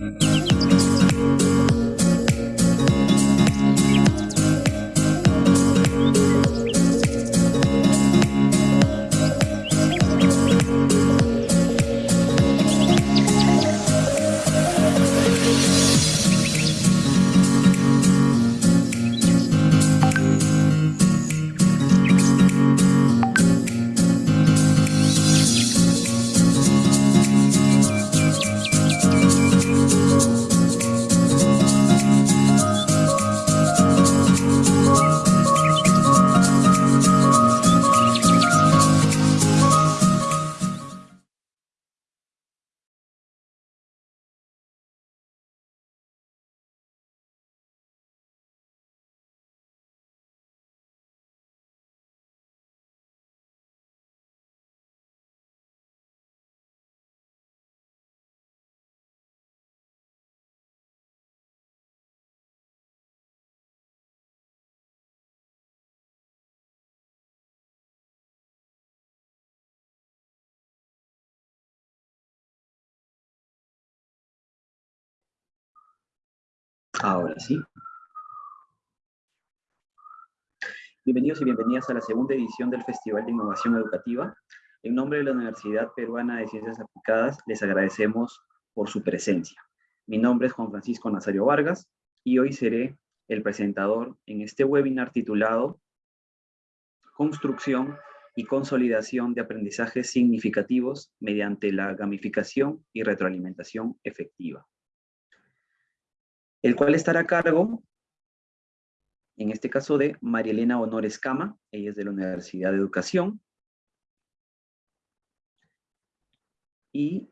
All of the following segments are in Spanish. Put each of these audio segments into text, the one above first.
Mm-hmm. Ahora sí. Bienvenidos y bienvenidas a la segunda edición del Festival de Innovación Educativa. En nombre de la Universidad Peruana de Ciencias Aplicadas, les agradecemos por su presencia. Mi nombre es Juan Francisco Nazario Vargas y hoy seré el presentador en este webinar titulado Construcción y consolidación de aprendizajes significativos mediante la gamificación y retroalimentación efectiva el cual estará a cargo, en este caso, de María Elena Honores Cama, ella es de la Universidad de Educación, y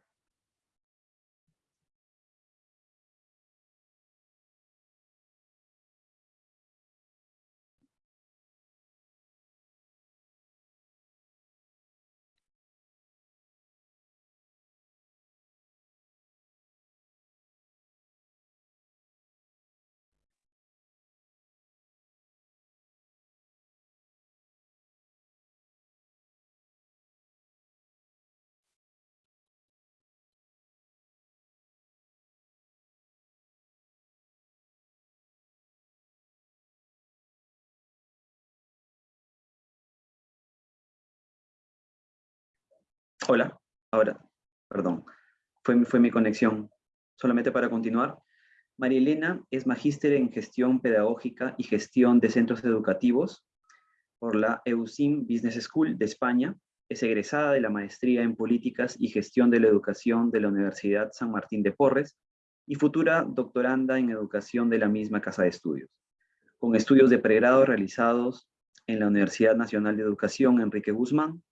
Hola, ahora, perdón, fue, fue mi conexión. Solamente para continuar, María Elena es magíster en gestión pedagógica y gestión de centros educativos por la EUSIM Business School de España. Es egresada de la maestría en políticas y gestión de la educación de la Universidad San Martín de Porres y futura doctoranda en educación de la misma casa de estudios, con estudios de pregrado realizados en la Universidad Nacional de Educación Enrique Guzmán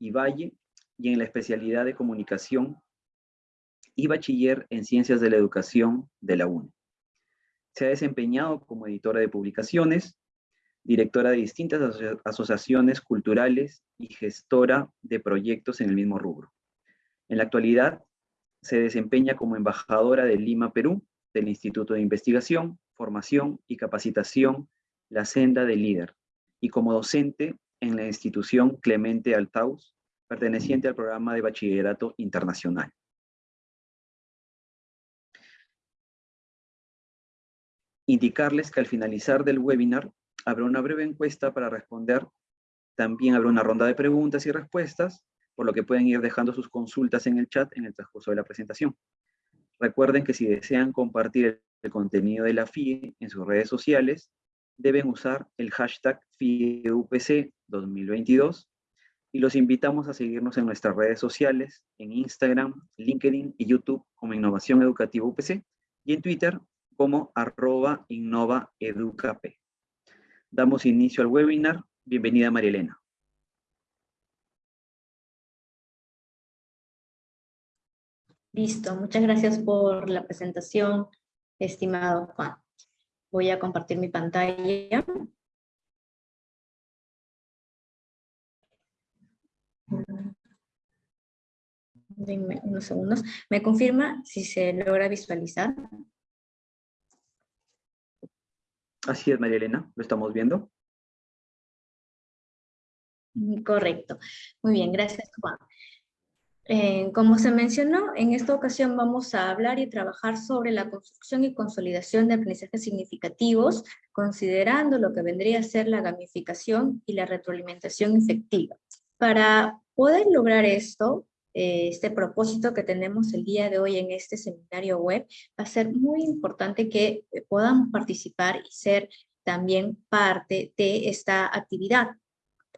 y Valle y en la especialidad de comunicación y bachiller en ciencias de la educación de la UNE. Se ha desempeñado como editora de publicaciones, directora de distintas asociaciones culturales y gestora de proyectos en el mismo rubro. En la actualidad, se desempeña como embajadora de Lima, Perú, del Instituto de Investigación, Formación y Capacitación La Senda del Líder, y como docente en la institución Clemente Altaus perteneciente al programa de bachillerato internacional. Indicarles que al finalizar del webinar habrá una breve encuesta para responder. También habrá una ronda de preguntas y respuestas, por lo que pueden ir dejando sus consultas en el chat en el transcurso de la presentación. Recuerden que si desean compartir el contenido de la FIE en sus redes sociales, deben usar el hashtag FIEUPC 2022 y los invitamos a seguirnos en nuestras redes sociales, en Instagram, LinkedIn y YouTube como Innovación Educativa UPC y en Twitter como arroba innovaeducap. Damos inicio al webinar. Bienvenida María Elena. Listo, muchas gracias por la presentación, estimado Juan. Voy a compartir mi pantalla. Denme unos segundos. ¿Me confirma si se logra visualizar? Así es, María Elena, lo estamos viendo. Correcto. Muy bien, gracias, Juan. Eh, como se mencionó, en esta ocasión vamos a hablar y trabajar sobre la construcción y consolidación de aprendizajes significativos, considerando lo que vendría a ser la gamificación y la retroalimentación efectiva. Para poder lograr esto, este propósito que tenemos el día de hoy en este seminario web, va a ser muy importante que podamos participar y ser también parte de esta actividad.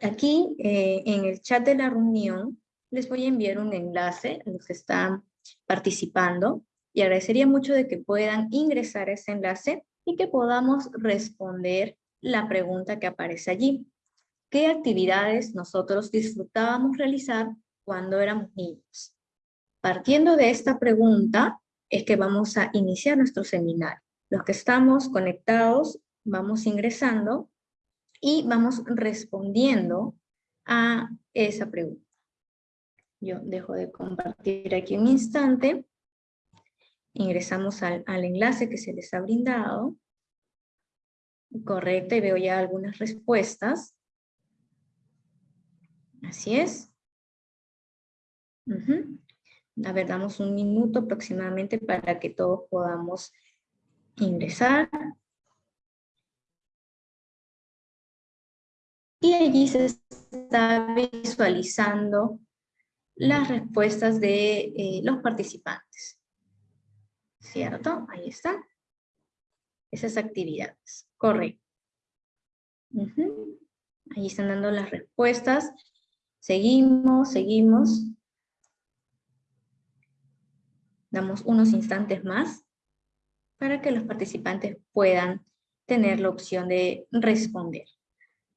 Aquí, eh, en el chat de la reunión, les voy a enviar un enlace a los que están participando y agradecería mucho de que puedan ingresar a ese enlace y que podamos responder la pregunta que aparece allí. ¿Qué actividades nosotros disfrutábamos realizar cuando éramos niños? Partiendo de esta pregunta es que vamos a iniciar nuestro seminario. Los que estamos conectados vamos ingresando y vamos respondiendo a esa pregunta. Yo dejo de compartir aquí un instante. Ingresamos al, enlace que se les ha brindado. Correcto, y veo ya algunas respuestas. Así es. A ver, damos un minuto aproximadamente para que todos podamos ingresar. Y allí se está visualizando las respuestas de eh, los participantes. ¿Cierto? Ahí están. Esas actividades. Correcto. Ahí están dando las respuestas. Seguimos, seguimos. Damos unos instantes más para que los participantes puedan tener la opción de responder.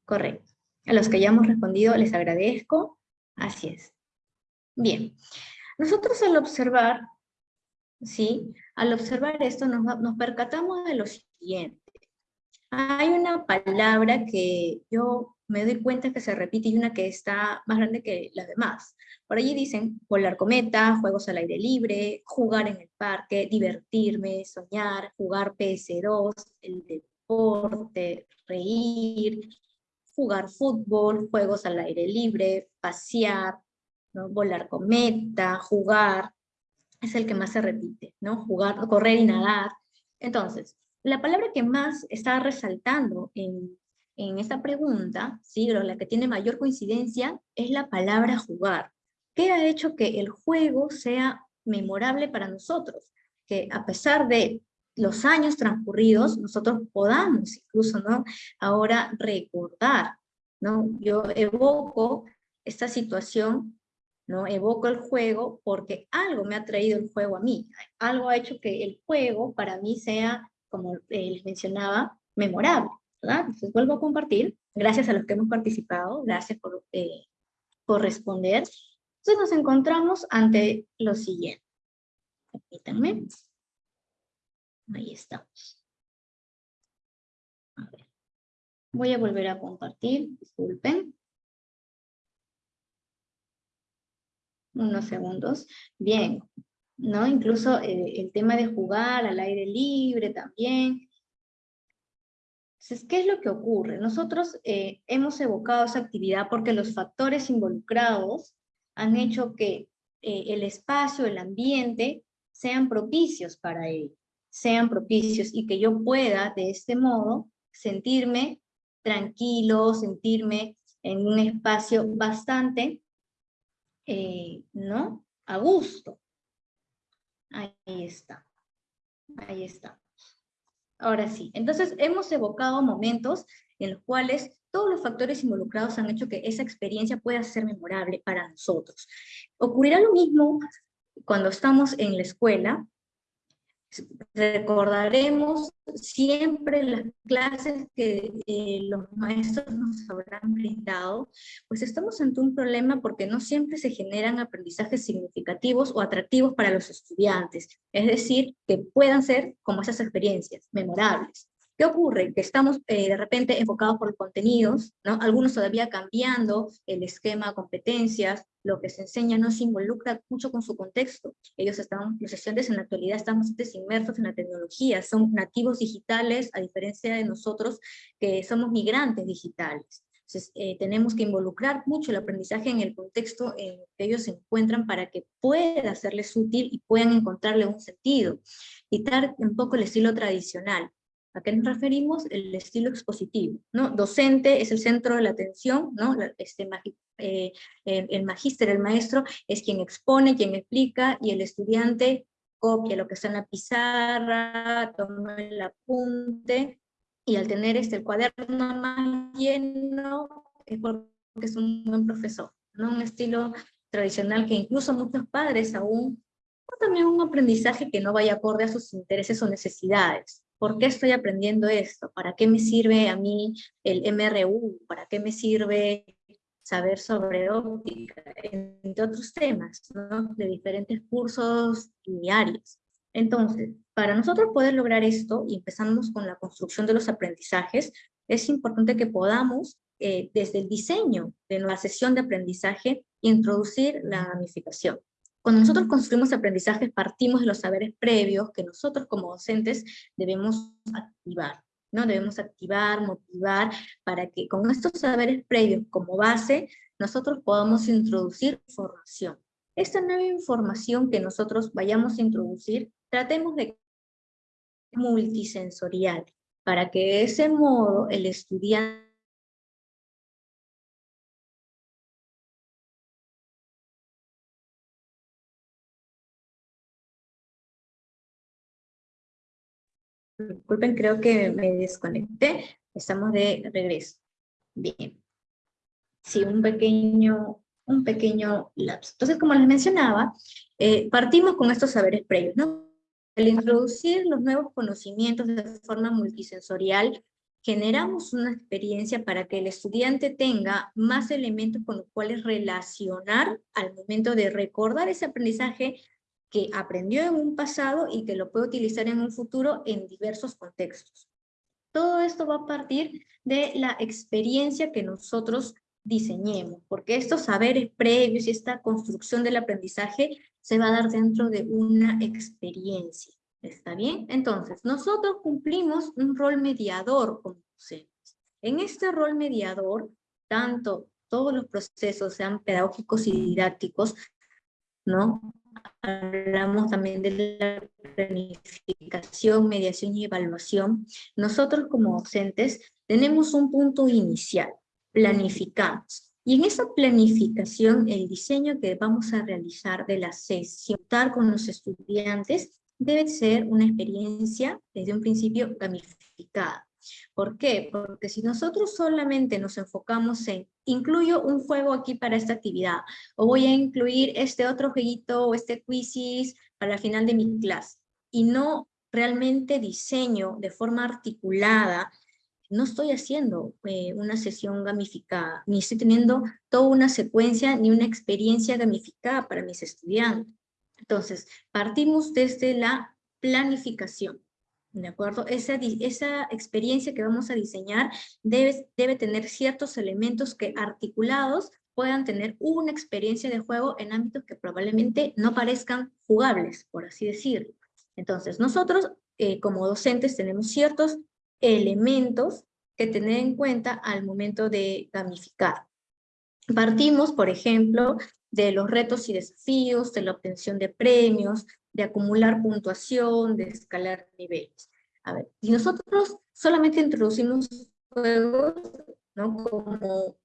Correcto. A los que ya hemos respondido les agradezco. Así es. Bien, nosotros al observar, ¿sí? Al observar esto nos, nos percatamos de lo siguiente. Hay una palabra que yo me doy cuenta que se repite y una que está más grande que las demás. Por allí dicen volar cometa, juegos al aire libre, jugar en el parque, divertirme, soñar, jugar PS2, el deporte, reír, jugar fútbol, juegos al aire libre, pasear, volar cometa, jugar, es el que más se repite, ¿no? Jugar, correr y nadar. Entonces, la palabra que más está resaltando en, en esta pregunta, ¿sí? la que tiene mayor coincidencia, es la palabra jugar. ¿Qué ha hecho que el juego sea memorable para nosotros? Que a pesar de los años transcurridos, nosotros podamos incluso, ¿no? Ahora recordar, ¿no? Yo evoco esta situación ¿no? Evoco el juego porque algo me ha traído el juego a mí, algo ha hecho que el juego para mí sea, como les mencionaba, memorable, Entonces vuelvo a compartir, gracias a los que hemos participado, gracias por, eh, por responder. Entonces nos encontramos ante lo siguiente. Permítanme. Ahí estamos. A ver. Voy a volver a compartir, disculpen. unos segundos. Bien, ¿no? Incluso eh, el tema de jugar al aire libre también. Entonces, ¿qué es lo que ocurre? Nosotros eh, hemos evocado esa actividad porque los factores involucrados han hecho que eh, el espacio, el ambiente, sean propicios para ello, sean propicios y que yo pueda de este modo sentirme tranquilo, sentirme en un espacio bastante eh, ¿no? A gusto. Ahí está. Ahí está. Ahora sí, entonces hemos evocado momentos en los cuales todos los factores involucrados han hecho que esa experiencia pueda ser memorable para nosotros. Ocurrirá lo mismo cuando estamos en la escuela, Recordaremos siempre las clases que eh, los maestros nos habrán brindado, pues estamos ante un problema porque no siempre se generan aprendizajes significativos o atractivos para los estudiantes, es decir, que puedan ser como esas experiencias, memorables. ¿Qué ocurre? Que estamos eh, de repente enfocados por contenidos, ¿no? algunos todavía cambiando el esquema, competencias, lo que se enseña no se involucra mucho con su contexto. Ellos están, los estudiantes en la actualidad están bastante inmersos en la tecnología, son nativos digitales, a diferencia de nosotros que somos migrantes digitales. Entonces, eh, tenemos que involucrar mucho el aprendizaje en el contexto en que ellos se encuentran para que pueda serles útil y puedan encontrarle un sentido. Quitar un poco el estilo tradicional. ¿A qué nos referimos? El estilo expositivo, ¿no? Docente es el centro de la atención, ¿no? Este, eh, el magíster, el maestro, es quien expone, quien explica, y el estudiante copia lo que está en la pizarra, toma el apunte, y al tener este, el cuaderno más lleno, es porque es un buen profesor, ¿no? Un estilo tradicional que incluso muchos padres aún, o también un aprendizaje que no vaya acorde a sus intereses o necesidades. ¿Por qué estoy aprendiendo esto? ¿Para qué me sirve a mí el MRU? ¿Para qué me sirve saber sobre óptica? Entre otros temas, ¿no? De diferentes cursos y áreas. Entonces, para nosotros poder lograr esto, y empezamos con la construcción de los aprendizajes, es importante que podamos, eh, desde el diseño de nuestra sesión de aprendizaje, introducir la gamificación. Cuando nosotros construimos aprendizajes, partimos de los saberes previos que nosotros como docentes debemos activar. ¿no? Debemos activar, motivar, para que con estos saberes previos como base, nosotros podamos introducir información. Esta nueva información que nosotros vayamos a introducir, tratemos de multisensorial, para que de ese modo el estudiante Disculpen, creo que me desconecté. Estamos de regreso. Bien. Sí, un pequeño, un pequeño lapso. Entonces, como les mencionaba, eh, partimos con estos saberes previos, ¿no? Al introducir los nuevos conocimientos de forma multisensorial, generamos una experiencia para que el estudiante tenga más elementos con los cuales relacionar al momento de recordar ese aprendizaje que aprendió en un pasado y que lo puede utilizar en un futuro en diversos contextos. Todo esto va a partir de la experiencia que nosotros diseñemos, porque estos saberes previos y esta construcción del aprendizaje se va a dar dentro de una experiencia. ¿Está bien? Entonces, nosotros cumplimos un rol mediador como docentes. En este rol mediador, tanto todos los procesos, sean pedagógicos y didácticos, ¿no? Hablamos también de la planificación, mediación y evaluación, nosotros como docentes tenemos un punto inicial, planificamos. Y en esa planificación, el diseño que vamos a realizar de la sesión con los estudiantes debe ser una experiencia desde un principio gamificada. ¿Por qué? Porque si nosotros solamente nos enfocamos en, incluyo un juego aquí para esta actividad, o voy a incluir este otro jueguito o este quizzes para el final de mi clase, y no realmente diseño de forma articulada, no estoy haciendo eh, una sesión gamificada, ni estoy teniendo toda una secuencia ni una experiencia gamificada para mis estudiantes. Entonces, partimos desde la planificación. ¿De acuerdo? Esa, esa experiencia que vamos a diseñar debe, tener ciertos elementos que articulados puedan tener una experiencia de juego en ámbitos que probablemente no parezcan jugables, por así decirlo. Entonces, nosotros eh, como docentes tenemos ciertos elementos que tener en cuenta al momento de gamificar. Partimos, por ejemplo, de los retos y desafíos, de la obtención de premios, de acumular puntuación, de escalar niveles. A ver, y nosotros solamente introducimos juegos, ¿no? Como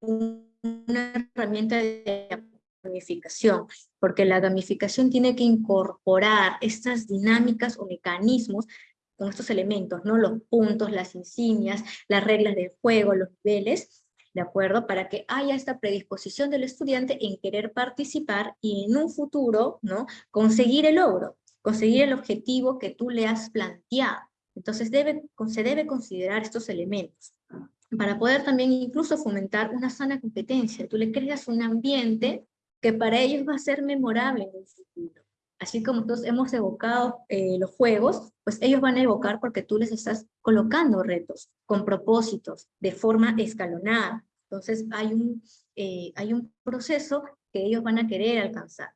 una herramienta de gamificación, porque la gamificación tiene que incorporar estas dinámicas o mecanismos con estos elementos, ¿no? Los puntos, las insignias, las reglas del juego, los niveles, ¿de acuerdo? Para que haya esta predisposición del estudiante en querer participar y en un futuro, ¿no? Conseguir el logro, conseguir el objetivo que tú le has planteado. Entonces debe, se debe considerar estos elementos para poder también incluso fomentar una sana competencia. Tú le creas un ambiente que para ellos va a ser memorable en el futuro. Así como nosotros hemos evocado eh, los juegos, pues ellos van a evocar porque tú les estás colocando retos con propósitos, de forma escalonada. Entonces hay un, eh, hay un proceso que ellos van a querer alcanzar.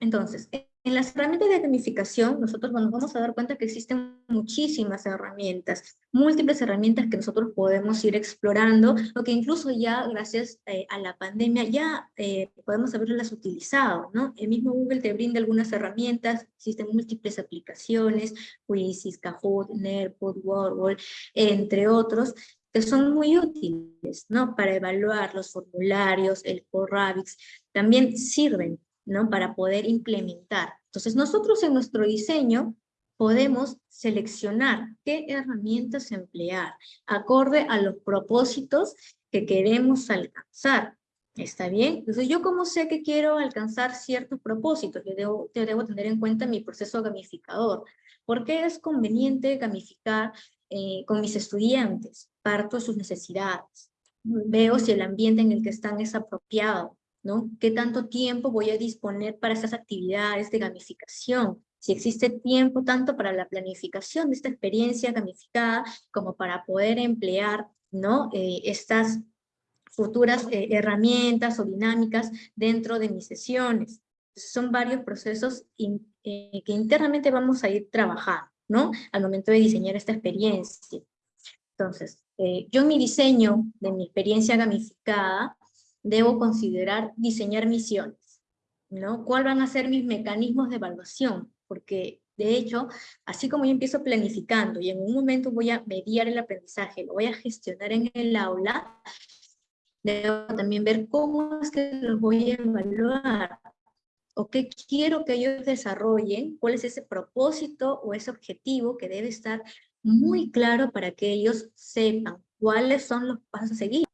Entonces, en las herramientas de gamificación, nosotros nos vamos a dar cuenta que existen muchísimas herramientas, múltiples herramientas que nosotros podemos ir explorando, o que incluso ya gracias eh, a la pandemia ya eh, podemos haberlas utilizado, ¿no? El mismo Google te brinda algunas herramientas, existen múltiples aplicaciones, Quizzes, Kahoot, Nerpod, Wordwall, entre otros, que son muy útiles, ¿no? Para evaluar los formularios, el Corrabix, también sirven ¿no? Para poder implementar. Entonces nosotros en nuestro diseño podemos seleccionar qué herramientas emplear, acorde a los propósitos que queremos alcanzar. ¿Está bien? Entonces, ¿yo cómo sé que quiero alcanzar ciertos propósitos? Yo debo, debo tener en cuenta mi proceso gamificador. ¿Por qué es conveniente gamificar eh, con mis estudiantes? Parto de sus necesidades. Veo si el ambiente en el que están es apropiado. ¿No? ¿Qué tanto tiempo voy a disponer para esas actividades de gamificación? Si existe tiempo tanto para la planificación de esta experiencia gamificada como para poder emplear ¿no? Eh, estas futuras eh, herramientas o dinámicas dentro de mis sesiones. Son varios procesos eh, que internamente vamos a ir trabajando, ¿no? Al momento de diseñar esta experiencia. Entonces, yo en mi diseño de mi experiencia gamificada debo considerar diseñar misiones, ¿no? ¿Cuáles van a ser mis mecanismos de evaluación? Porque, de hecho, así como yo empiezo planificando y en un momento voy a mediar el aprendizaje, lo voy a gestionar en el aula, debo también ver cómo es que los voy a evaluar, o qué quiero que ellos desarrollen, cuál es ese propósito o ese objetivo que debe estar muy claro para que ellos sepan cuáles son los pasos a seguir.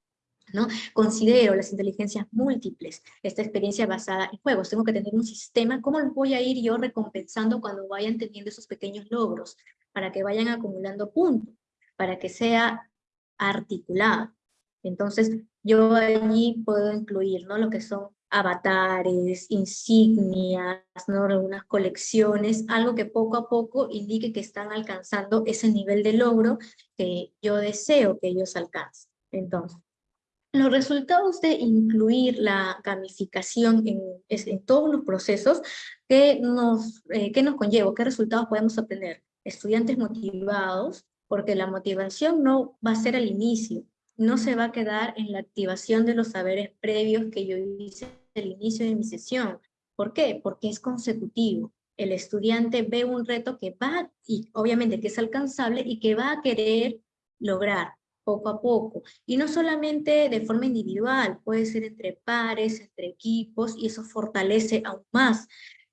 ¿No? Considero las inteligencias múltiples, esta experiencia basada en juegos. Tengo que tener un sistema, ¿cómo los voy a ir yo recompensando cuando vayan teniendo esos pequeños logros? Para que vayan acumulando puntos, para que sea articulado. Entonces, yo allí puedo incluir ¿no? lo que son avatares, insignias, ¿no? algunas colecciones, algo que poco a poco indique que están alcanzando ese nivel de logro que yo deseo que ellos alcancen. Entonces, los resultados de incluir la gamificación en, todos los procesos, ¿qué nos, eh, ¿qué nos conlleva? ¿Qué resultados podemos obtener? Estudiantes motivados, porque la motivación no va a ser al inicio, no se va a quedar en la activación de los saberes previos que yo hice al inicio de mi sesión. ¿Por qué? Porque es consecutivo. El estudiante ve un reto que va, y obviamente que es alcanzable y que va a querer lograr poco a poco. Y no solamente de forma individual, puede ser entre pares, entre equipos, y eso fortalece aún más.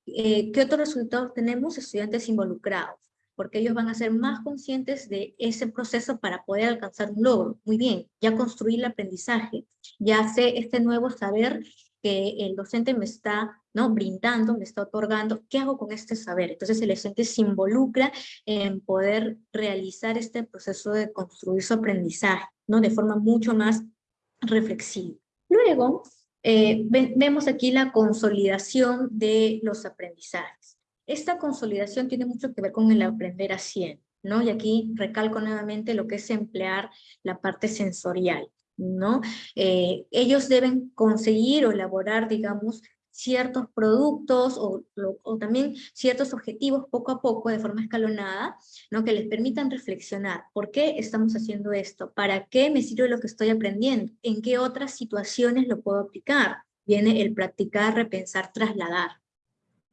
Eh, ¿Qué otros resultados tenemos? Estudiantes involucrados, porque ellos van a ser más conscientes de ese proceso para poder alcanzar un logro. Muy bien, ya construí el aprendizaje, ya sé este nuevo saber que el docente me está ¿no? brindando, me está otorgando, ¿qué hago con este saber? Entonces el docente se involucra en poder realizar este proceso de construir su aprendizaje, ¿no? de forma mucho más reflexiva. Luego, eh, vemos aquí la consolidación de los aprendizajes. Esta consolidación tiene mucho que ver con el aprender haciendo, ¿no? Y aquí recalco nuevamente lo que es emplear la parte sensorial. ¿No? Eh, ellos deben conseguir o elaborar, digamos, ciertos productos o, también ciertos objetivos poco a poco, de forma escalonada, ¿no? que les permitan reflexionar. ¿Por qué estamos haciendo esto? ¿Para qué me sirve lo que estoy aprendiendo? ¿En qué otras situaciones lo puedo aplicar? Viene el practicar, repensar, trasladar.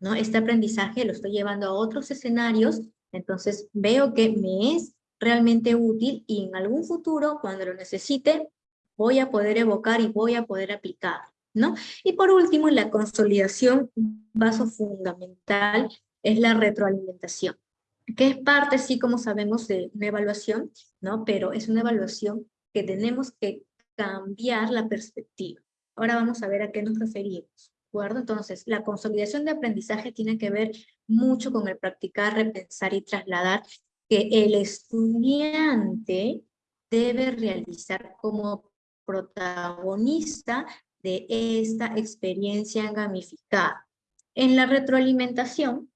¿no? Este aprendizaje lo estoy llevando a otros escenarios, entonces veo que me es realmente útil y en algún futuro, cuando lo necesite, voy a poder evocar y voy a poder aplicar. ¿no? Y por último, la consolidación, un paso fundamental, es la retroalimentación, que es parte, sí, como sabemos, de una evaluación, ¿no? pero es una evaluación que tenemos que cambiar la perspectiva. Ahora vamos a ver a qué nos referimos. ¿de acuerdo? Entonces, la consolidación de aprendizaje tiene que ver mucho con el practicar, repensar y trasladar que el estudiante debe realizar como protagonista de esta experiencia gamificada. En la retroalimentación,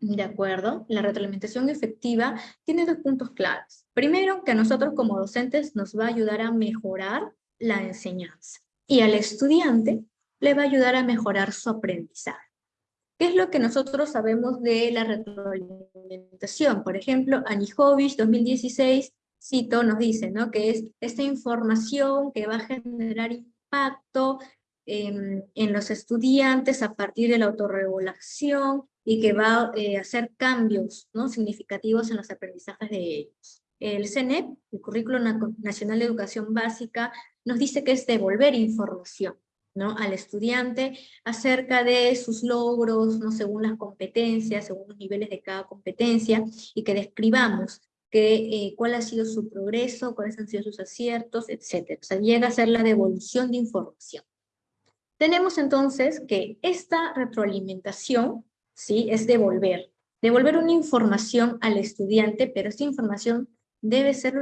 ¿de acuerdo? La retroalimentación efectiva tiene dos puntos claves. Primero, que a nosotros como docentes nos va a ayudar a mejorar la enseñanza. Y al estudiante le va a ayudar a mejorar su aprendizaje. ¿Qué es lo que nosotros sabemos de la retroalimentación? Por ejemplo, Anijovic 2016, cito, nos dice ¿no? que es esta información que va a generar impacto em, en los estudiantes a partir de la autorregulación y que va a eh, hacer cambios ¿no? significativos en los aprendizajes de ellos. El CNEP, el Currículo Nacional de Educación Básica, nos dice que es devolver información ¿no? al estudiante acerca de sus logros, ¿no? según las competencias, según los niveles de cada competencia, y que describamos que, eh, cuál ha sido su progreso, cuáles han sido sus aciertos, etc. O sea, llega a ser la devolución de información. Tenemos entonces que esta retroalimentación ¿sí? es devolver, devolver una información al estudiante, pero esta información debe ser lo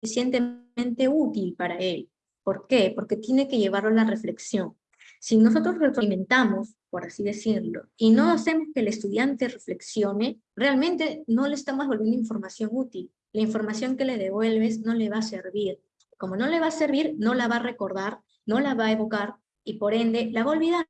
suficientemente útil para él. ¿Por qué? Porque tiene que llevarlo a la reflexión. Si nosotros retroalimentamos, por así decirlo, y no hacemos que el estudiante reflexione, realmente no le estamos volviendo información útil. La información que le devuelves no le va a servir. Como no le va a servir, no la va a recordar, no la va a evocar, y por ende la va a olvidar.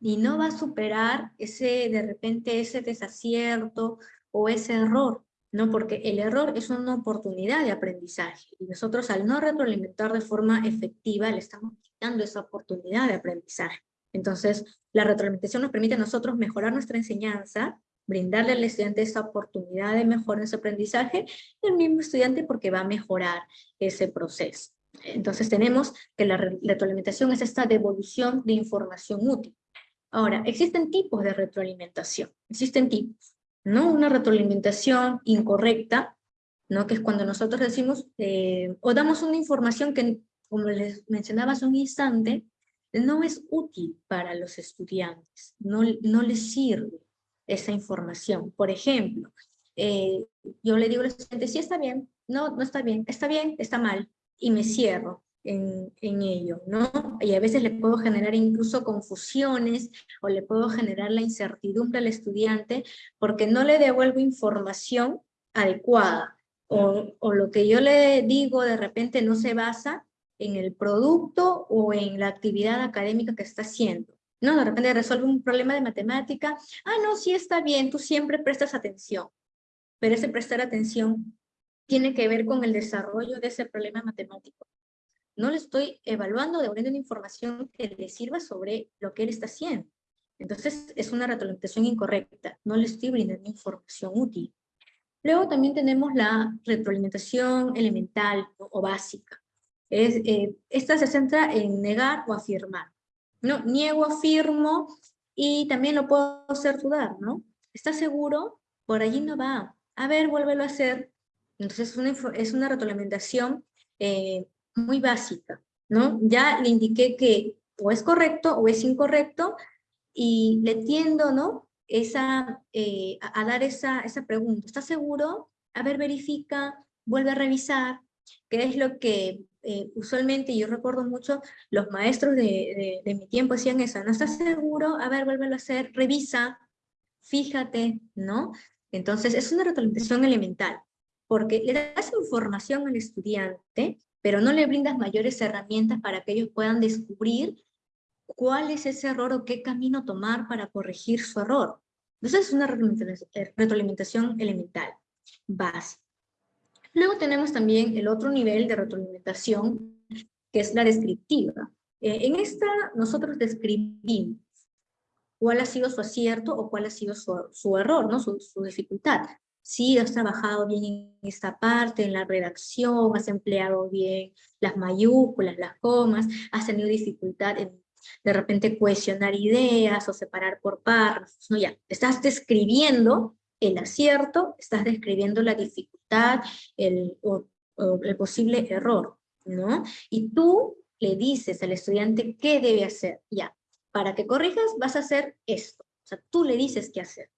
Y no va a superar ese, de repente, ese desacierto o ese error. ¿no? Porque el error es una oportunidad de aprendizaje, y nosotros al no retroalimentar de forma efectiva, le estamos quitando esa oportunidad de aprendizaje. Entonces, la retroalimentación nos permite a nosotros mejorar nuestra enseñanza, brindarle al estudiante esa oportunidad de mejorar ese aprendizaje, y el mismo estudiante porque va a mejorar ese proceso. Entonces tenemos que la retroalimentación es esta devolución de información útil. Ahora, existen tipos de retroalimentación, existen tipos. ¿no? Una retroalimentación incorrecta, ¿no? Que es cuando nosotros decimos, eh, o damos una información que, como les mencionaba hace un instante, no es útil para los estudiantes, no, no les sirve esa información. Por ejemplo, eh, yo le digo al estudiante, sí está bien, no, no está bien, está bien, está mal, y me cierro en, ello, ¿no? Y a veces le puedo generar incluso confusiones o le puedo generar la incertidumbre al estudiante porque no le devuelvo información adecuada o, o lo que yo le digo de repente no se basa en el producto o en la actividad académica que está haciendo. No, de repente resuelve un problema de matemática, ah, no, sí está bien, tú siempre prestas atención, pero ese prestar atención tiene que ver con el desarrollo de ese problema matemático no le estoy evaluando, devolviendo una información que le sirva sobre lo que él está haciendo. Entonces es una retroalimentación incorrecta, no le estoy brindando información útil. Luego también tenemos la retroalimentación elemental o básica. Es, eh, esta se centra en negar o afirmar. ¿no? Niego, afirmo y también lo puedo hacer dudar, ¿no? ¿Estás seguro? Por allí no va. A ver, vuélvelo a hacer. Entonces es una, es una retroalimentación eh, muy básica, ¿no? Ya le indiqué que o es correcto o es incorrecto y le tiendo, ¿no? Esa, eh, a, dar esa, esa pregunta. ¿Estás seguro? A ver, verifica, vuelve a revisar, que es lo que eh, usualmente, yo recuerdo mucho, los maestros de, mi tiempo hacían eso, ¿no estás seguro? A ver, vuélvelo a hacer, revisa, fíjate, ¿no? Entonces, es una retroalimentación elemental, porque le das información al estudiante pero no le brindas mayores herramientas para que ellos puedan descubrir cuál es ese error o qué camino tomar para corregir su error. Entonces es una retroalimentación elemental, básica. Luego tenemos también el otro nivel de retroalimentación, que es la descriptiva. Eh, en esta nosotros describimos cuál ha sido su acierto o cuál ha sido su, error, ¿no? su, su dificultad sí, has trabajado bien en esta parte, en la redacción, has empleado bien las mayúsculas, las comas, has tenido dificultad en de repente cohesionar ideas o separar por párrafos, no ya, estás describiendo el acierto, estás describiendo la dificultad, el, posible error, ¿no? Y tú le dices al estudiante qué debe hacer, ya, para que corrijas vas a hacer esto, o sea, tú le dices qué hacer.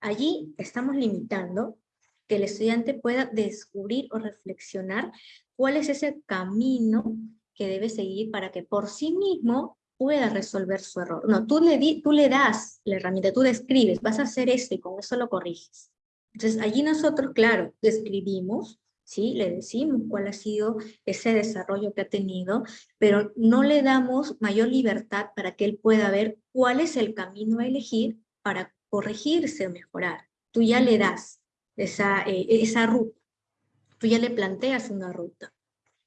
Allí estamos limitando que el estudiante pueda descubrir o reflexionar cuál es ese camino que debe seguir para que por sí mismo pueda resolver su error. No, tú le, tú le das la herramienta, tú describes, vas a hacer esto y con eso lo corriges. Entonces allí nosotros, claro, describimos, ¿sí? Le decimos cuál ha sido ese desarrollo que ha tenido, pero no le damos mayor libertad para que él pueda ver cuál es el camino a elegir para corregirse o mejorar. Tú ya le das esa, eh, esa ruta, tú ya le planteas una ruta,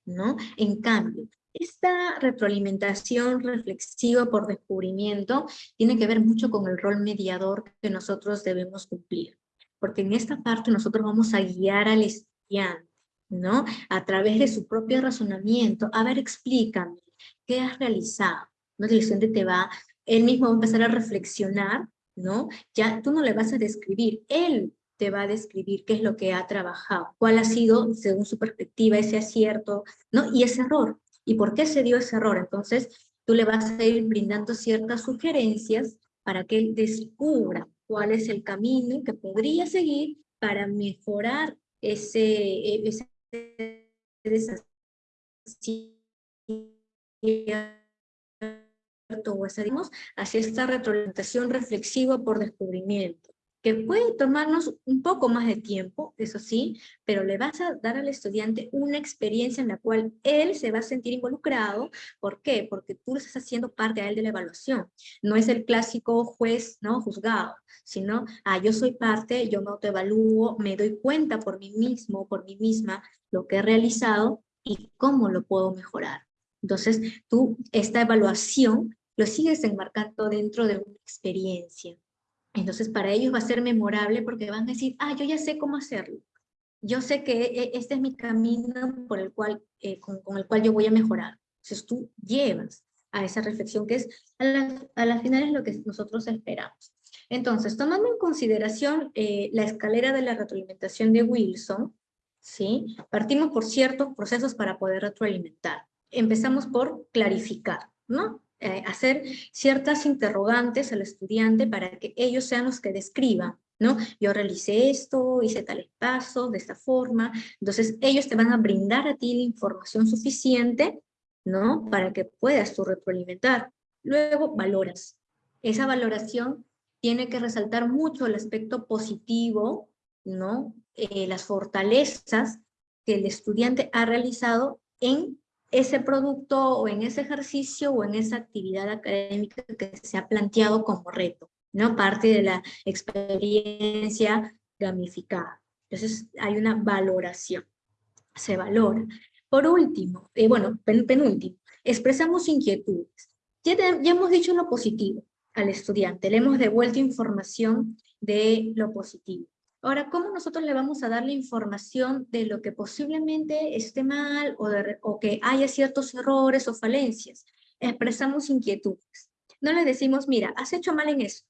¿no? En cambio, esta retroalimentación reflexiva por descubrimiento tiene que ver mucho con el rol mediador que nosotros debemos cumplir, porque en esta parte nosotros vamos a guiar al estudiante, ¿no? A través de su propio razonamiento, a ver, explícame, ¿qué has realizado? ¿No? El estudiante te va, él mismo va a empezar a reflexionar ¿no? Ya tú no le vas a describir, él te va a describir qué es lo que ha trabajado, cuál ha sido, según su perspectiva, ese acierto, ¿no? Y ese error, y por qué se dio ese error. Entonces, tú le vas a ir brindando ciertas sugerencias para que él descubra cuál es el camino que podría seguir para mejorar ese, ese o hacia esta retroalimentación reflexiva por descubrimiento, puede tomarnos un poco más de tiempo, eso sí, pero le vas a dar al estudiante una experiencia en la cual él se va a sentir involucrado. ¿Por qué? Porque tú estás haciendo parte a él de la evaluación. No es el clásico juez, ¿no? Juzgado, sino, ah, yo soy parte, yo me autoevalúo, me doy cuenta por mí mismo, por mí misma, lo que he realizado y cómo lo puedo mejorar. Entonces, tú, esta evaluación lo sigues enmarcando dentro de una experiencia. Entonces para ellos va a ser memorable porque van a decir, ah, yo ya sé cómo hacerlo. Yo sé que e, este es mi camino por el cual, eh, con, el cual yo voy a mejorar. Entonces tú llevas a esa reflexión que es a la, a la final es lo que nosotros esperamos. Entonces, tomando en consideración eh, la escalera de la retroalimentación de Wilson, ¿sí? partimos por ciertos procesos para poder retroalimentar. Empezamos por clarificar, ¿no? Eh, hacer ciertas interrogantes al estudiante para que ellos sean los que describan, ¿no? Yo realicé esto, hice tales pasos, de esta forma, entonces ellos te van a brindar a ti la información suficiente, ¿no? Para que puedas tú retroalimentar. Luego valoras. Esa valoración tiene que resaltar mucho el aspecto positivo, ¿no? Eh, las fortalezas que el estudiante ha realizado en ese producto o en ese ejercicio o en esa actividad académica que se ha planteado como reto, ¿no? Parte de la experiencia gamificada. Entonces hay una valoración, se valora. Por último, eh, bueno, penúltimo, expresamos inquietudes. Ya, ya hemos dicho lo positivo al estudiante, le hemos devuelto información de lo positivo. Ahora, ¿cómo nosotros le vamos a dar la información de lo que posiblemente esté mal o, o que haya ciertos errores o falencias? Expresamos inquietudes. No le decimos, mira, has hecho mal en eso,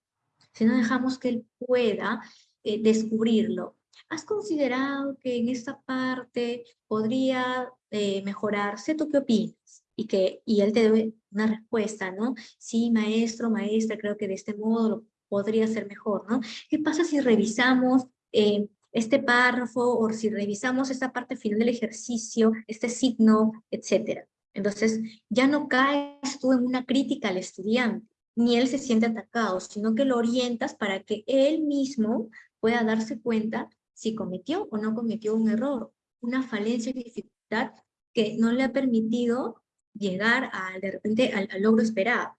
sino dejamos que él pueda eh, descubrirlo. ¿Has considerado que en esta parte podría eh, mejorarse? ¿Tú qué opinas? Y, que, y él te dé una respuesta, ¿no? Sí, maestro, maestra, creo que de este modo lo podría ser mejor, ¿no? ¿Qué pasa si revisamos eh, este párrafo o si revisamos esta parte final del ejercicio, este signo, etc. Entonces, ya no caes tú en una crítica al estudiante, ni él se siente atacado, sino que lo orientas para que él mismo pueda darse cuenta si cometió o no cometió un error, una falencia y dificultad que no le ha permitido llegar a, de repente al, logro esperado.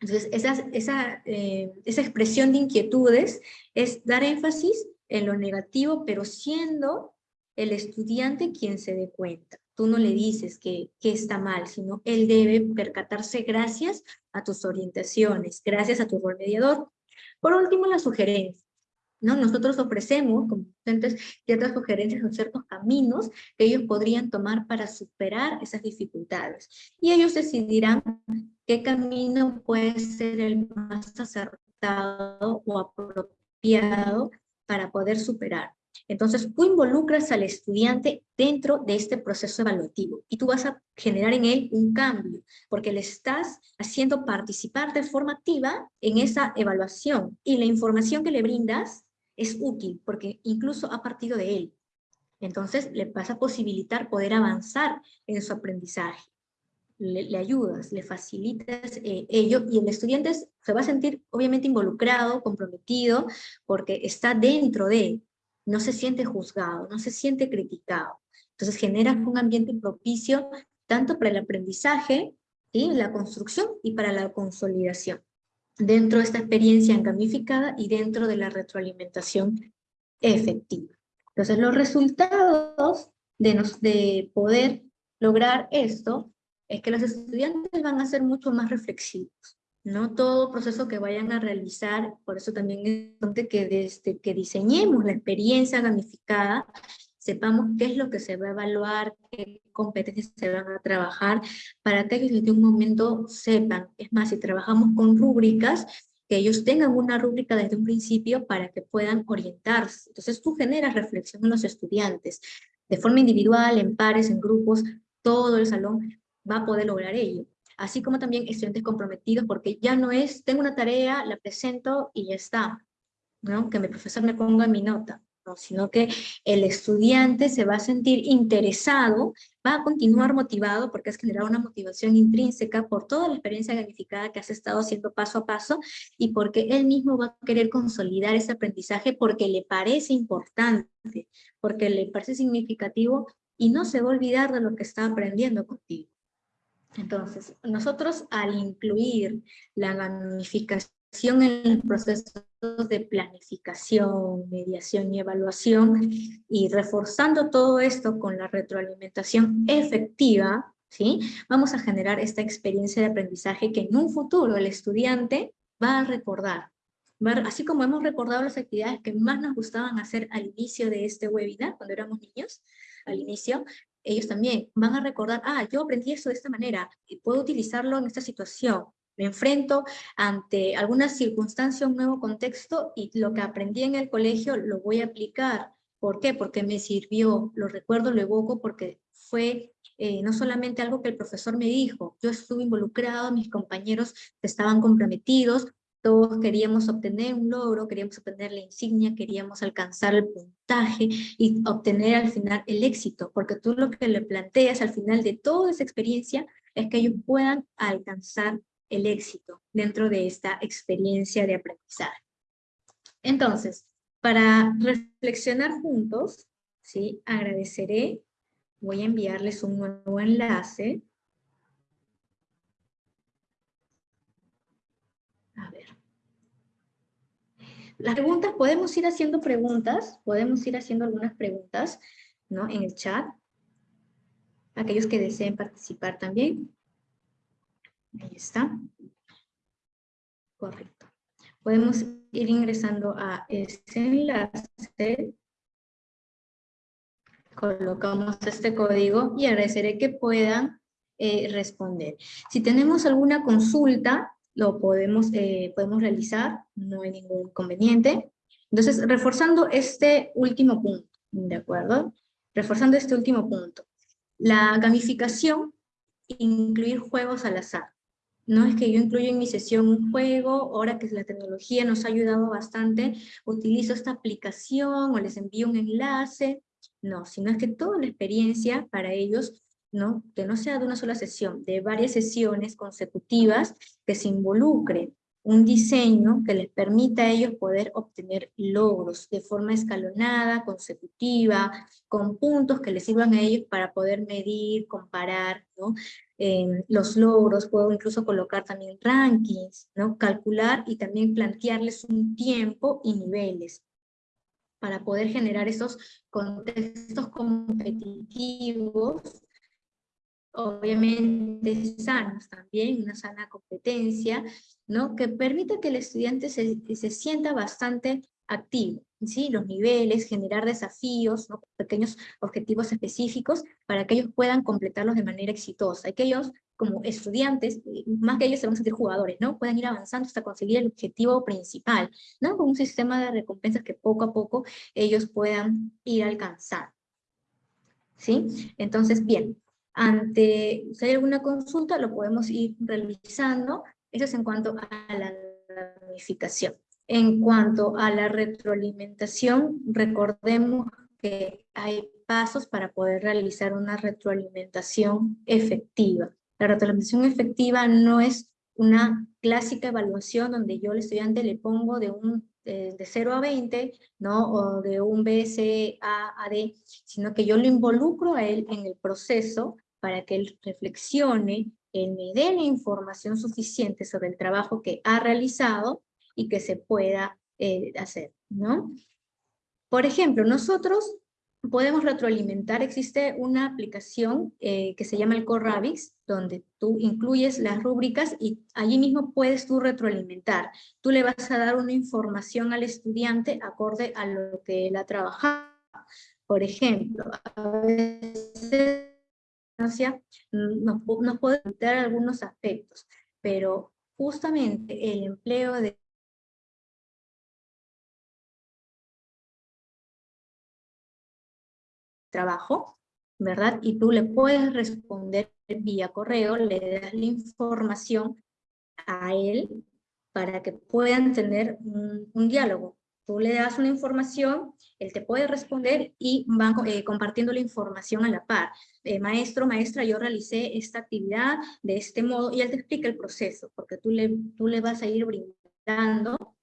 Entonces, esa, esa, eh, esa expresión de inquietudes es dar énfasis en lo negativo, pero siendo el estudiante quien se dé cuenta. Tú no le dices que, que, está mal, sino él debe percatarse gracias a tus orientaciones, gracias a tu rol mediador. Por último, la sugerencia. ¿no? Nosotros ofrecemos como docentes ciertas sugerencias o ciertos caminos que ellos podrían tomar para superar esas dificultades. Y ellos decidirán qué camino puede ser el más acertado o apropiado para poder superar. Entonces, tú involucras al estudiante dentro de este proceso evaluativo y tú vas a generar en él un cambio, porque le estás haciendo participar de forma activa en esa evaluación y la información que le brindas es útil, porque incluso ha partido de él. Entonces, le vas a posibilitar poder avanzar en su aprendizaje le, ayudas, le facilitas eh, ello y el estudiante se va a sentir obviamente involucrado, comprometido, porque está dentro de, no se siente juzgado, no se siente criticado, Entonces generas un ambiente propicio tanto para el aprendizaje, y la construcción y para la consolidación. Dentro de esta experiencia gamificada y dentro de la retroalimentación efectiva. Entonces los resultados de poder lograr esto es que los estudiantes van a ser mucho más reflexivos. No todo proceso que vayan a realizar, por eso también es importante que desde que diseñemos la experiencia gamificada, sepamos qué es lo que se va a evaluar, qué competencias se van a trabajar, para que ellos desde un momento sepan. Es más, si trabajamos con rúbricas, que ellos tengan una rúbrica desde un principio para que puedan orientarse. Entonces tú generas reflexión en los estudiantes, de forma individual, en pares, en grupos, todo el salón va a poder lograr ello. Así como también estudiantes comprometidos, porque ya no es, tengo una tarea, la presento y ya está. ¿no? Que mi profesor me ponga mi nota sino que el estudiante se va a sentir interesado, va a continuar motivado porque has generado una motivación intrínseca por toda la experiencia gamificada que has estado haciendo paso a paso y porque él mismo va a querer consolidar ese aprendizaje porque le parece importante, porque le parece significativo y no se va a olvidar de lo que está aprendiendo contigo. Entonces, nosotros al incluir la gamificación en el proceso de planificación, mediación y evaluación, y reforzando todo esto con la retroalimentación efectiva, ¿sí? vamos a generar esta experiencia de aprendizaje que en un futuro el estudiante va a recordar. así como hemos recordado las actividades que más nos gustaban hacer al inicio de este webinar, cuando éramos niños, al inicio, ellos también van a recordar, ah, yo aprendí esto de esta manera, y puedo utilizarlo en esta situación, me enfrento ante alguna circunstancia, un nuevo contexto, y lo que aprendí en el colegio lo voy a aplicar. ¿Por qué? Porque me sirvió, lo recuerdo, lo evoco, porque fue eh, no solamente algo que el profesor me dijo, yo estuve involucrado, mis compañeros estaban comprometidos, todos queríamos obtener un logro, queríamos obtener la insignia, queríamos alcanzar el puntaje y obtener al final el éxito, porque tú lo que le planteas al final de toda esa experiencia es que ellos puedan alcanzar el éxito dentro de esta experiencia de aprendizaje. Entonces, para reflexionar juntos, ¿sí? agradeceré, voy a enviarles un nuevo enlace. A ver. Las preguntas, podemos ir haciendo preguntas, podemos ir haciendo algunas preguntas ¿no? en el chat. Aquellos que deseen participar también. Ahí está. Correcto. Podemos ir ingresando a ese enlace. Colocamos este código y agradeceré que puedan eh, responder. Si tenemos alguna consulta, lo podemos, eh, podemos realizar, no hay ningún inconveniente. Entonces, reforzando este último punto, ¿de acuerdo? Reforzando este último punto. La gamificación, incluir juegos al azar. No es que yo incluyo en mi sesión un juego, ahora que la tecnología nos ha ayudado bastante, utilizo esta aplicación o les envío un enlace. No, sino es que toda la experiencia para ellos, ¿no? que no sea de una sola sesión, de varias sesiones consecutivas que se involucre un diseño que les permita a ellos poder obtener logros de forma escalonada, consecutiva, con puntos que les sirvan a ellos para poder medir, comparar ¿no? los logros, puedo incluso colocar también rankings, ¿no? calcular y también plantearles un tiempo y niveles para poder generar esos contextos competitivos obviamente sanos también, una sana competencia, ¿no? que permita que el estudiante se, se sienta bastante activo, ¿sí? los niveles, generar desafíos, ¿no? pequeños objetivos específicos para que ellos puedan completarlos de manera exitosa, y que ellos como estudiantes, más que ellos se van a sentir jugadores, ¿no? puedan ir avanzando hasta conseguir el objetivo principal, con un sistema de recompensas que poco a poco ellos puedan ir alcanzando. ¿Sí? Entonces, bien, ante, si hay alguna consulta, lo podemos ir realizando. Eso es en cuanto a la gamificación. En cuanto a la retroalimentación, recordemos que hay pasos para poder realizar una retroalimentación efectiva. La retroalimentación efectiva no es una clásica evaluación donde yo al estudiante le pongo de un de, 0 a 20, ¿no? O de un BSA a D, sino que yo lo involucro a él en el proceso para que él reflexione, él me dé la información suficiente sobre el trabajo que ha realizado y que se pueda eh, hacer, ¿no? Por ejemplo, nosotros podemos retroalimentar, existe una aplicación eh, que se llama el Corrabix, donde tú incluyes las rúbricas y allí mismo puedes tú retroalimentar. Tú le vas a dar una información al estudiante acorde a lo que él ha trabajado. Por ejemplo, a veces nos, nos puede dar algunos aspectos, pero justamente el empleo de trabajo, ¿verdad? Y tú le puedes responder vía correo, le das la información a él para que puedan tener un, diálogo. Tú le das una información, él te puede responder y van eh, compartiendo la información a la par. Eh, maestro, maestra, yo realicé esta actividad de este modo y él te explica el proceso, porque tú le, tú le vas a ir brindando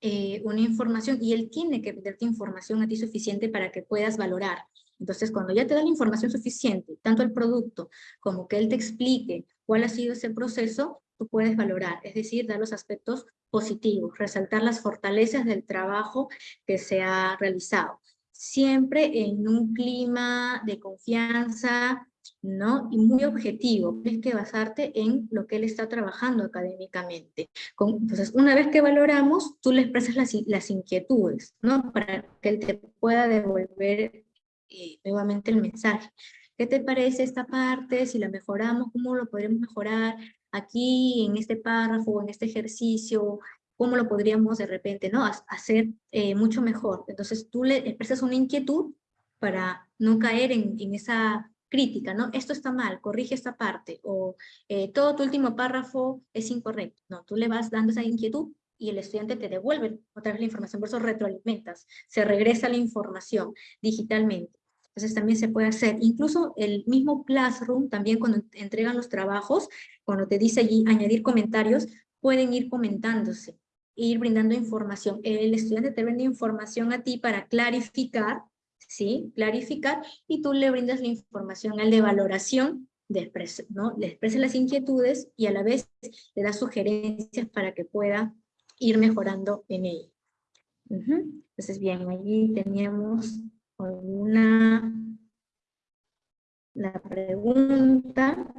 eh, una información y él tiene que darte información a ti suficiente para que puedas valorar. Entonces, cuando ya te da la información suficiente, tanto el producto como que él te explique cuál ha sido ese proceso, tú puedes valorar, es decir, dar los aspectos positivos, resaltar las fortalezas del trabajo que se ha realizado. Siempre en un clima de confianza, ¿no? Y muy objetivo, tienes que basarte en lo que él está trabajando académicamente. Entonces, una vez que valoramos, tú le expresas las, las inquietudes, ¿no? Para que él te pueda devolver eh, nuevamente el mensaje. ¿Qué te parece esta parte? Si la mejoramos, ¿cómo lo podremos mejorar aquí, en este párrafo, en este ejercicio? ¿Cómo lo podríamos de repente ¿no? hacer eh, mucho mejor? Entonces tú le expresas una inquietud para no caer en, en esa crítica, ¿no? Esto está mal, corrige esta parte, o eh, todo tu último párrafo es incorrecto. No, tú le vas dando esa inquietud y el estudiante te devuelve otra vez la información, por eso retroalimentas, se regresa la información digitalmente. Entonces también se puede hacer, incluso el mismo Classroom, también cuando entregan los trabajos, cuando te dice allí añadir comentarios, pueden ir comentándose, ir brindando información. El estudiante te brinda información a ti para clarificar, ¿sí? Clarificar, y tú le brindas la información al de valoración, ¿no? le expresa las inquietudes y a la vez le da sugerencias para que pueda ir mejorando en ello. Entonces, bien, allí teníamos una la pregunta.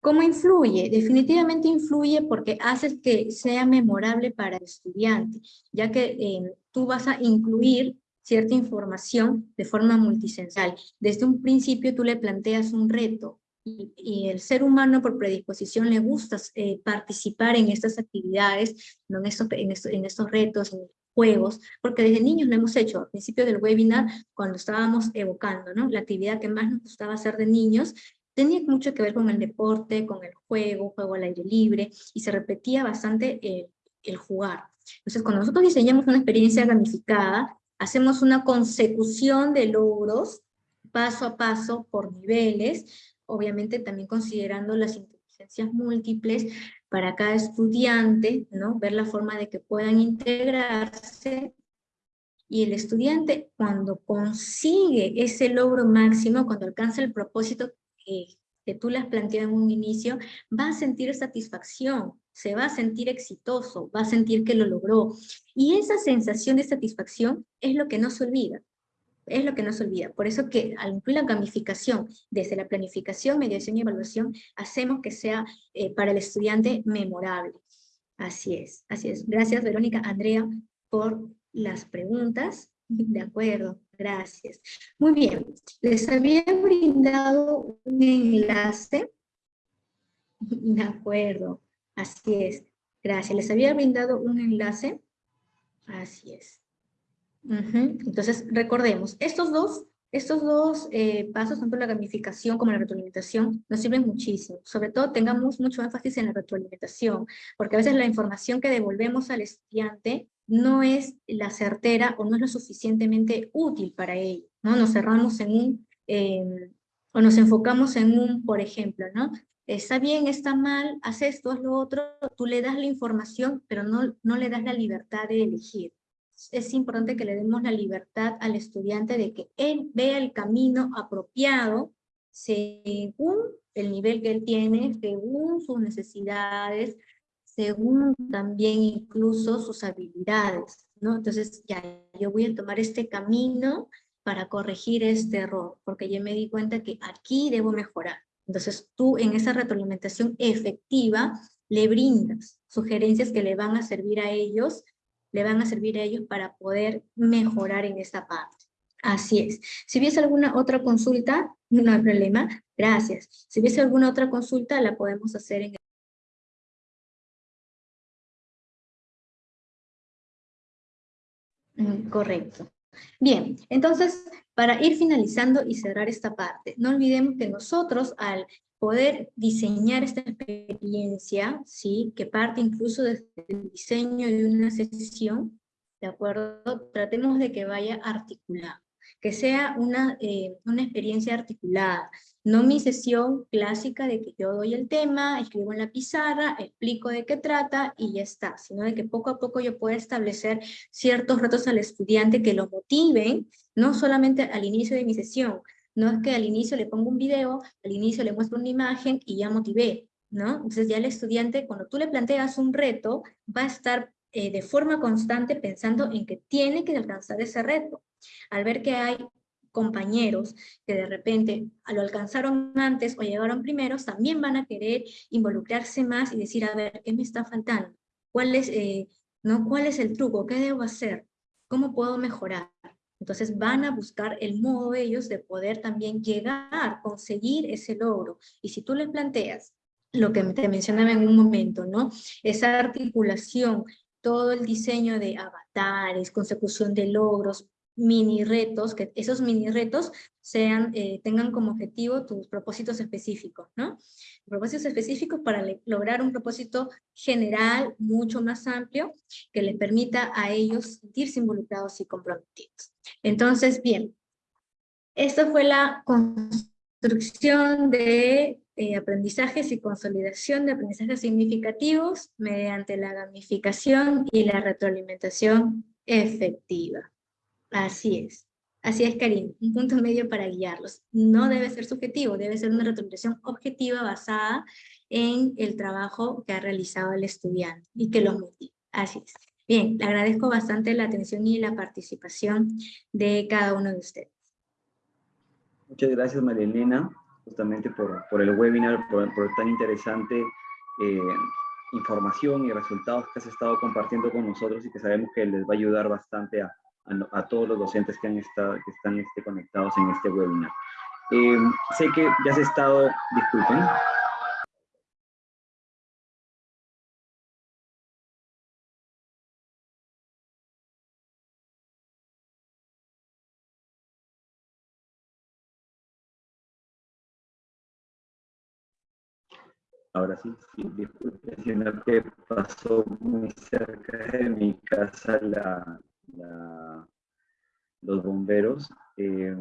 ¿Cómo influye? Definitivamente influye porque haces que sea memorable para el estudiante, ya que eh, tú vas a incluir cierta información de forma multisensal. Desde un principio tú le planteas un reto, y, el ser humano por predisposición le gusta eh, participar en estas actividades, ¿no? en, estos, en, estos, retos, juegos, porque desde niños lo hemos hecho, al principio del webinar, cuando estábamos evocando, ¿no? La actividad que más nos gustaba hacer de niños, tenía mucho que ver con el deporte, con el juego, juego al aire libre, y se repetía bastante el, el jugar. Entonces, cuando nosotros diseñamos una experiencia gamificada, hacemos una consecución de logros, paso a paso, por niveles, obviamente también considerando las inteligencias múltiples para cada estudiante, ¿no? ver la forma de que puedan integrarse, y el estudiante cuando consigue ese logro máximo, cuando alcanza el propósito que, que tú le has planteado en un inicio, va a sentir satisfacción, se va a sentir exitoso, va a sentir que lo logró. Y esa sensación de satisfacción es lo que no se olvida es lo que no se olvida. Por eso que al incluir la gamificación desde la planificación, mediación y evaluación, hacemos que sea eh, para el estudiante memorable. Así es, así es. Gracias Verónica, Andrea, por las preguntas. De acuerdo, gracias. Muy bien, les había brindado un enlace. De acuerdo, así es. Gracias, les había brindado un enlace. Así es. Entonces, recordemos, estos dos, estos dos eh, pasos, tanto la gamificación como la retroalimentación, nos sirven muchísimo. Sobre todo, tengamos mucho énfasis en la retroalimentación, porque a veces la información que devolvemos al estudiante no es la certera o no es lo suficientemente útil para ello. ¿no? Nos cerramos en un, em, o nos enfocamos en un, por ejemplo, ¿no? está bien, está mal, haz esto, haz lo otro, tú le das la información, pero no, no le das la libertad de elegir. Es importante que le demos la libertad al estudiante de que él vea el camino apropiado según el nivel que él tiene, según sus necesidades, según también incluso sus habilidades, ¿no? Entonces, ya, yo voy a tomar este camino para corregir este error, porque ya me di cuenta que aquí debo mejorar. Entonces, tú en esa retroalimentación efectiva le brindas sugerencias que le van a servir a ellos, le van a servir a ellos para poder mejorar en esta parte. Así es. Si hubiese alguna otra consulta, no hay problema. Gracias. Si hubiese alguna otra consulta, la podemos hacer en Mm, correcto. Bien, entonces, para ir finalizando y cerrar esta parte, no olvidemos que nosotros al poder diseñar esta experiencia, ¿sí? que parte incluso desde el diseño de una sesión, ¿de acuerdo? Tratemos de que vaya articulado, que sea una, eh, una experiencia articulada, no mi sesión clásica de que yo doy el tema, escribo en la pizarra, explico de qué trata y ya está, sino de que poco a poco yo pueda establecer ciertos retos al estudiante que lo motiven, no solamente al inicio de mi sesión, no es que al inicio le pongo un video, al inicio le muestro una imagen y ya motivé, ¿no? Entonces ya el estudiante, cuando tú le planteas un reto, va a estar eh, de forma constante pensando en que tiene que alcanzar ese reto. Al ver que hay compañeros que de repente lo alcanzaron antes o llegaron primeros, también van a querer involucrarse más y decir, a ver, ¿qué me está faltando? ¿Cuál es, eh, ¿no? ¿Cuál es el truco? ¿Qué debo hacer? ¿Cómo puedo mejorar? Entonces van a buscar el modo ellos de poder también llegar, conseguir ese logro. Y si tú les planteas lo que te mencionaba en un momento, ¿no? Esa articulación, todo el diseño de avatares, consecución de logros, mini retos, que esos mini retos sean, eh, tengan como objetivo tus propósitos específicos, ¿no? Propósitos específicos para lograr un propósito general mucho más amplio que les permita a ellos sentirse involucrados y comprometidos. Entonces, bien, esta fue la construcción de eh, aprendizajes y consolidación de aprendizajes significativos mediante la gamificación y la retroalimentación efectiva. Así es. Así es, Karim, un punto medio para guiarlos. No debe ser subjetivo, debe ser una retroalimentación objetiva basada en el trabajo que ha realizado el estudiante y que los motive. Así es. Bien, le agradezco bastante la atención y la participación de cada uno de ustedes. Muchas gracias, María Elena, justamente por, por el webinar, por, tan interesante eh, información y resultados que has estado compartiendo con nosotros y que sabemos que les va a ayudar bastante a, a, todos los docentes que, han estado, que están este, conectados en este webinar. Eh, sé que ya has estado, disculpen, ahora sí, sí disculpen, sino que pasó muy cerca de mi casa la, los bomberos. Eh,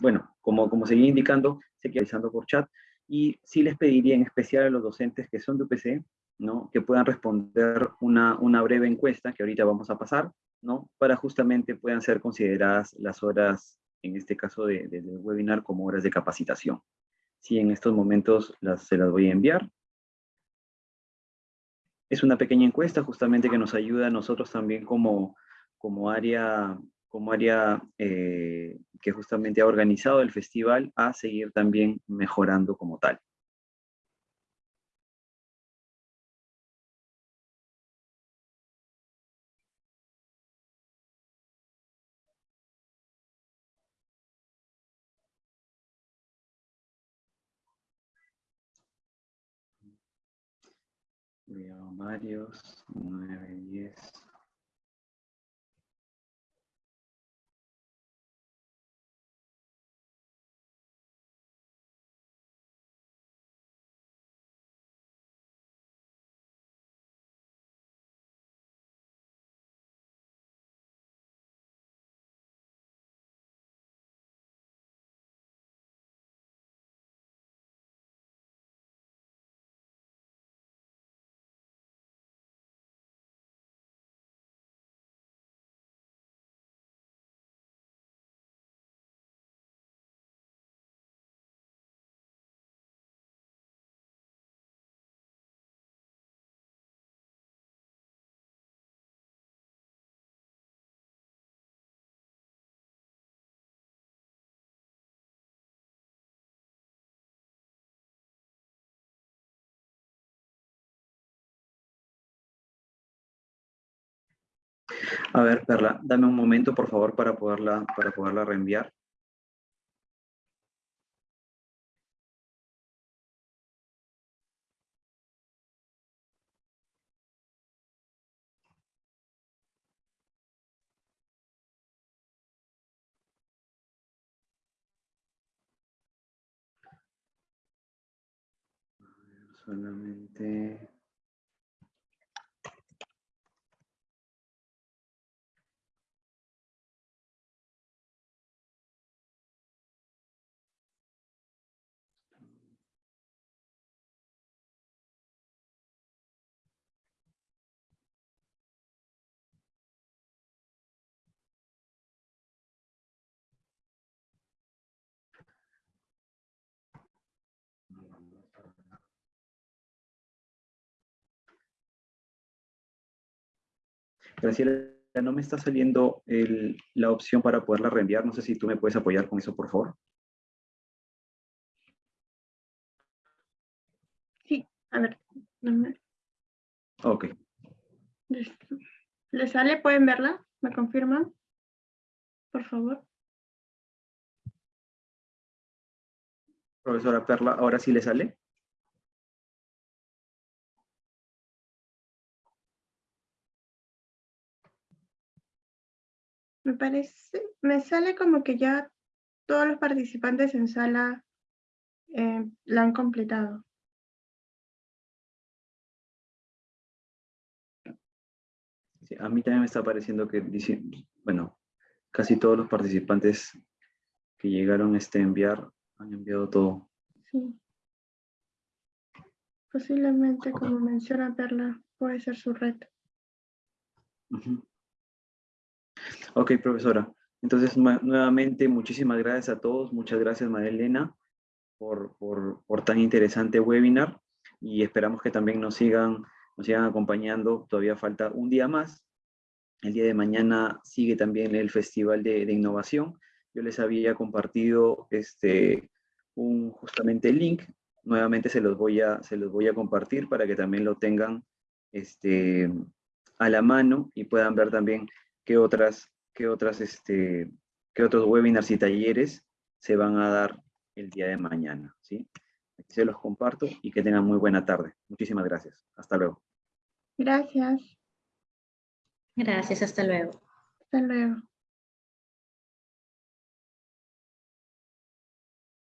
bueno, como, como seguía indicando, se realizando por chat, y sí les pediría en especial a los docentes que son de UPC, ¿no? que puedan responder una, una breve encuesta que ahorita vamos a pasar, ¿no? para justamente puedan ser consideradas las horas, en este caso del de, webinar, como horas de capacitación. Sí, en estos momentos las, se las voy a enviar. Es una pequeña encuesta justamente que nos ayuda a nosotros también como, como área, como área eh, que justamente ha organizado el festival a seguir también mejorando como tal. varios, 9, 10. A ver, Perla, dame un momento, por favor, para poderla, para poderla reenviar. Solamente... Graciela, no me está saliendo la opción para poderla reenviar. No sé si tú me puedes apoyar con eso, por favor. Sí, a ver. Ok. ¿Le sale? ¿Pueden verla? ¿Me confirman? Por favor. Profesora Perla, ¿ahora sí le sale? Me parece, me sale como que ya todos los participantes en sala eh, la han completado. a mí también me está pareciendo que, dice, bueno, casi todos los participantes que llegaron a este enviar han enviado todo. Sí. Posiblemente, como menciona Perla, puede ser su reto. Ok, profesora. Entonces, nuevamente, muchísimas gracias a todos. Muchas gracias, María Elena, por, por, tan interesante webinar. Y esperamos que también nos sigan, nos sigan acompañando. Todavía falta un día más. El día de mañana sigue también el Festival de, Innovación. Yo les había compartido este, un, justamente el link. Nuevamente se los, voy a, se los voy a compartir para que también lo tengan este, a la mano y puedan ver también qué otras qué, otras, este, qué otros webinars y talleres se van a dar el día de mañana. ¿sí? Aquí se los comparto y que tengan muy buena tarde. Muchísimas gracias. Hasta luego. Gracias. Gracias, hasta luego. Hasta luego.